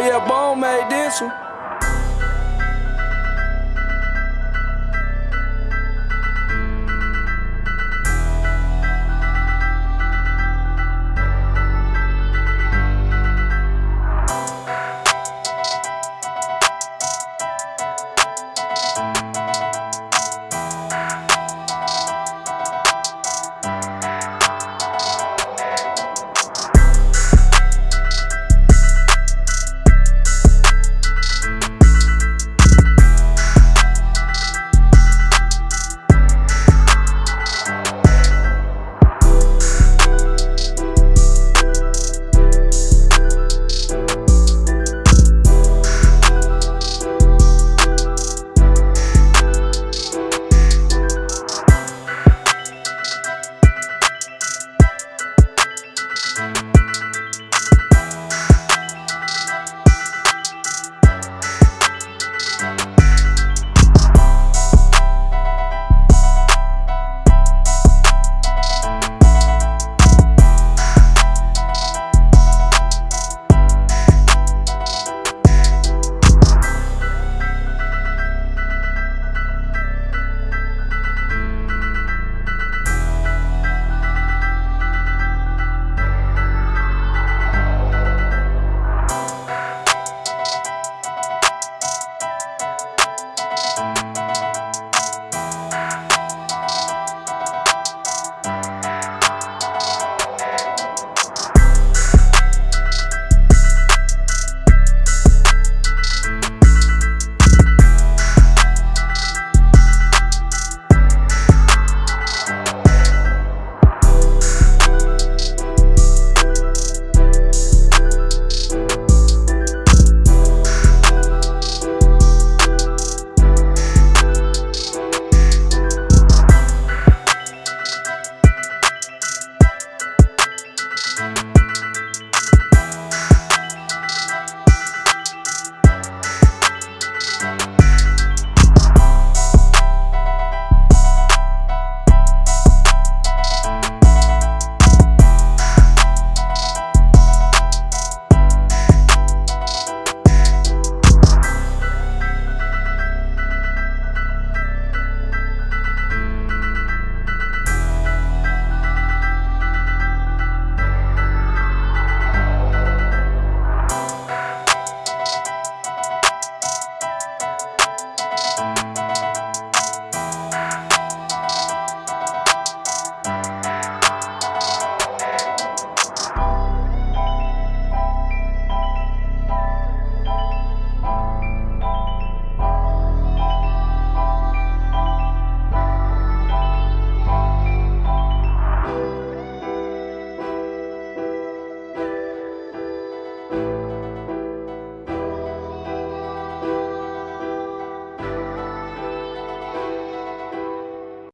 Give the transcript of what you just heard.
Yeah, Bone made this one.